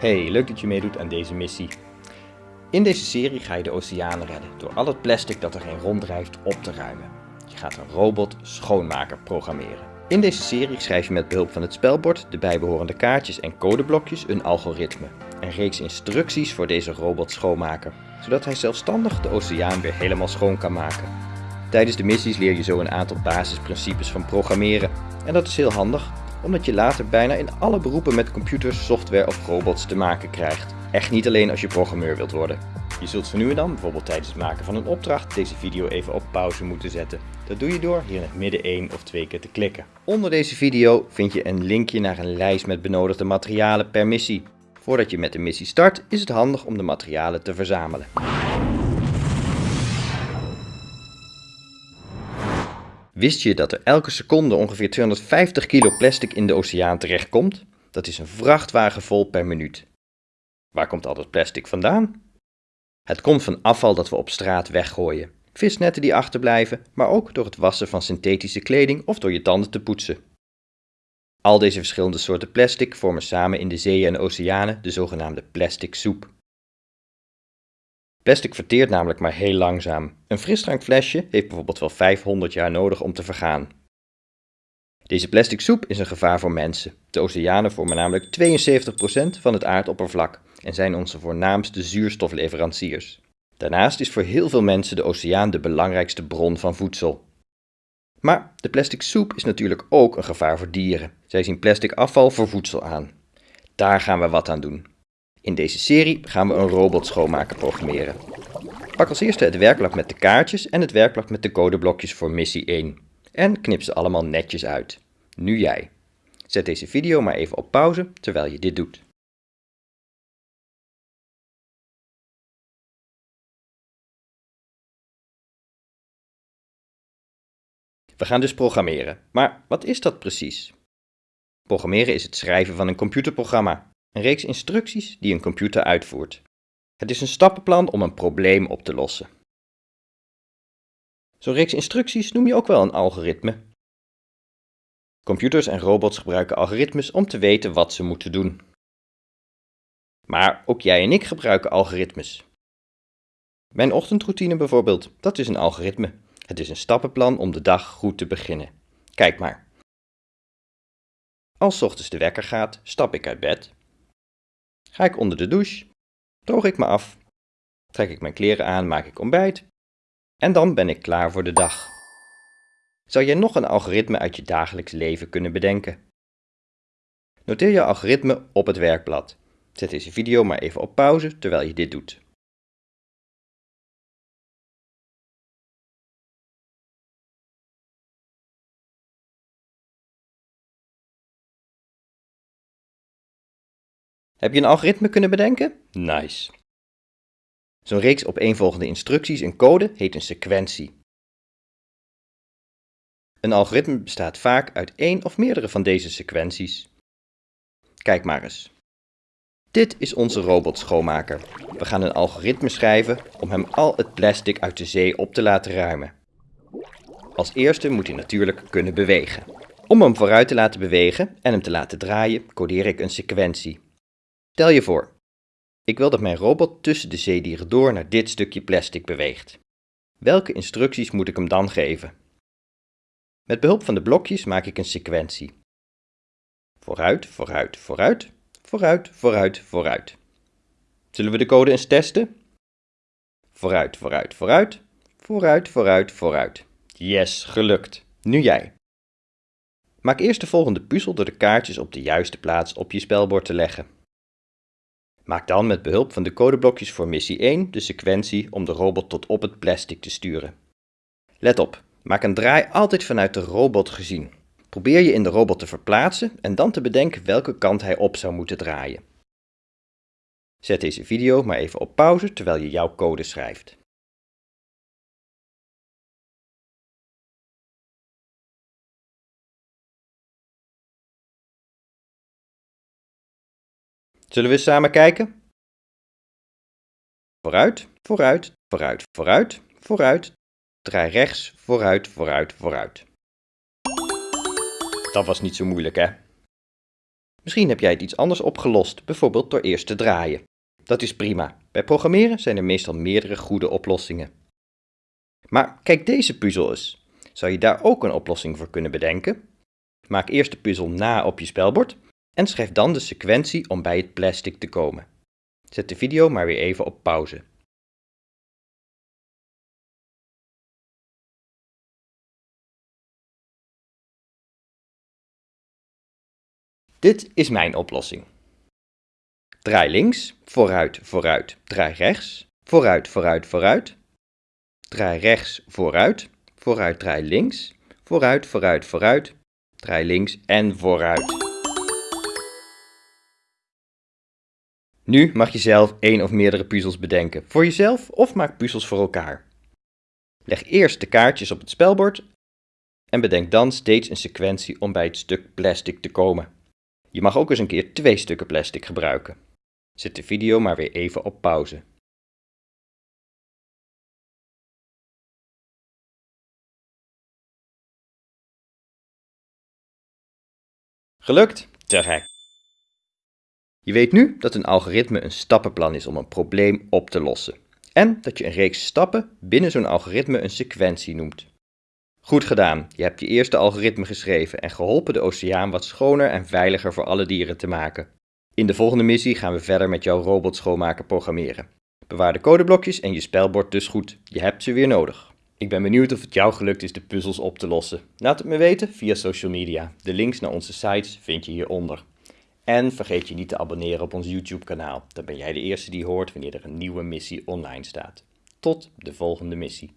Hey, leuk dat je meedoet aan deze missie. In deze serie ga je de oceanen redden door al het plastic dat erin ronddrijft op te ruimen. Je gaat een robot schoonmaker programmeren. In deze serie schrijf je met behulp van het spelbord, de bijbehorende kaartjes en codeblokjes een algoritme. Een reeks instructies voor deze robot schoonmaker, zodat hij zelfstandig de oceaan weer helemaal schoon kan maken. Tijdens de missies leer je zo een aantal basisprincipes van programmeren. En dat is heel handig, omdat je later bijna in alle beroepen met computers, software of robots te maken krijgt. Echt niet alleen als je programmeur wilt worden. Je zult zo nu en dan, bijvoorbeeld tijdens het maken van een opdracht, deze video even op pauze moeten zetten. Dat doe je door hier in het midden één of twee keer te klikken. Onder deze video vind je een linkje naar een lijst met benodigde materialen per missie. Voordat je met de missie start, is het handig om de materialen te verzamelen. Wist je dat er elke seconde ongeveer 250 kilo plastic in de oceaan terechtkomt? Dat is een vrachtwagen vol per minuut. Waar komt al dat plastic vandaan? Het komt van afval dat we op straat weggooien. Visnetten die achterblijven, maar ook door het wassen van synthetische kleding of door je tanden te poetsen. Al deze verschillende soorten plastic vormen samen in de zeeën en oceanen de zogenaamde plastic soep. Plastic verteert namelijk maar heel langzaam. Een frisdrankflesje heeft bijvoorbeeld wel 500 jaar nodig om te vergaan. Deze plastic soep is een gevaar voor mensen. De oceanen vormen namelijk 72% van het aardoppervlak en zijn onze voornaamste zuurstofleveranciers. Daarnaast is voor heel veel mensen de oceaan de belangrijkste bron van voedsel. Maar de plastic soep is natuurlijk ook een gevaar voor dieren. Zij zien plastic afval voor voedsel aan. Daar gaan we wat aan doen. In deze serie gaan we een robot schoonmaker programmeren. Pak als eerste het werkblad met de kaartjes en het werkblad met de codeblokjes voor missie 1. En knip ze allemaal netjes uit. Nu jij. Zet deze video maar even op pauze terwijl je dit doet. We gaan dus programmeren. Maar wat is dat precies? Programmeren is het schrijven van een computerprogramma. Een reeks instructies die een computer uitvoert. Het is een stappenplan om een probleem op te lossen. Zo'n reeks instructies noem je ook wel een algoritme. Computers en robots gebruiken algoritmes om te weten wat ze moeten doen. Maar ook jij en ik gebruiken algoritmes. Mijn ochtendroutine bijvoorbeeld, dat is een algoritme. Het is een stappenplan om de dag goed te beginnen. Kijk maar. Als ochtends de wekker gaat, stap ik uit bed, Ga ik onder de douche, droog ik me af, trek ik mijn kleren aan, maak ik ontbijt en dan ben ik klaar voor de dag. Zou jij nog een algoritme uit je dagelijks leven kunnen bedenken? Noteer je algoritme op het werkblad. Zet deze video maar even op pauze terwijl je dit doet. Heb je een algoritme kunnen bedenken? Nice. Zo'n reeks opeenvolgende instructies en code heet een sequentie. Een algoritme bestaat vaak uit één of meerdere van deze sequenties. Kijk maar eens. Dit is onze robot schoonmaker. We gaan een algoritme schrijven om hem al het plastic uit de zee op te laten ruimen. Als eerste moet hij natuurlijk kunnen bewegen. Om hem vooruit te laten bewegen en hem te laten draaien, codeer ik een sequentie. Stel je voor, ik wil dat mijn robot tussen de zeedieren door naar dit stukje plastic beweegt. Welke instructies moet ik hem dan geven? Met behulp van de blokjes maak ik een sequentie. Vooruit, vooruit, vooruit, vooruit, vooruit, vooruit. Zullen we de code eens testen? Vooruit, vooruit, vooruit, vooruit, vooruit, vooruit. Yes, gelukt. Nu jij. Maak eerst de volgende puzzel door de kaartjes op de juiste plaats op je spelbord te leggen. Maak dan met behulp van de codeblokjes voor missie 1 de sequentie om de robot tot op het plastic te sturen. Let op, maak een draai altijd vanuit de robot gezien. Probeer je in de robot te verplaatsen en dan te bedenken welke kant hij op zou moeten draaien. Zet deze video maar even op pauze terwijl je jouw code schrijft. Zullen we eens samen kijken? Vooruit, vooruit, vooruit, vooruit, vooruit. Draai rechts, vooruit, vooruit, vooruit. Dat was niet zo moeilijk, hè? Misschien heb jij het iets anders opgelost, bijvoorbeeld door eerst te draaien. Dat is prima. Bij programmeren zijn er meestal meerdere goede oplossingen. Maar kijk deze puzzel eens. Zou je daar ook een oplossing voor kunnen bedenken? Maak eerst de puzzel na op je spelbord en schrijf dan de sequentie om bij het plastic te komen. Zet de video maar weer even op pauze. Dit is mijn oplossing. Draai links, vooruit, vooruit, draai rechts, vooruit, vooruit, vooruit. Draai rechts, vooruit, vooruit, draai links, vooruit, vooruit, vooruit, draai links en vooruit. Nu mag je zelf één of meerdere puzzels bedenken, voor jezelf of maak puzzels voor elkaar. Leg eerst de kaartjes op het spelbord en bedenk dan steeds een sequentie om bij het stuk plastic te komen. Je mag ook eens een keer twee stukken plastic gebruiken. Zet de video maar weer even op pauze. Gelukt? Te gek. Je weet nu dat een algoritme een stappenplan is om een probleem op te lossen. En dat je een reeks stappen binnen zo'n algoritme een sequentie noemt. Goed gedaan, je hebt je eerste algoritme geschreven en geholpen de oceaan wat schoner en veiliger voor alle dieren te maken. In de volgende missie gaan we verder met jouw robot schoonmaker programmeren. Bewaar de codeblokjes en je spelbord dus goed, je hebt ze weer nodig. Ik ben benieuwd of het jou gelukt is de puzzels op te lossen. Laat het me weten via social media. De links naar onze sites vind je hieronder. En vergeet je niet te abonneren op ons YouTube kanaal. Dan ben jij de eerste die hoort wanneer er een nieuwe missie online staat. Tot de volgende missie.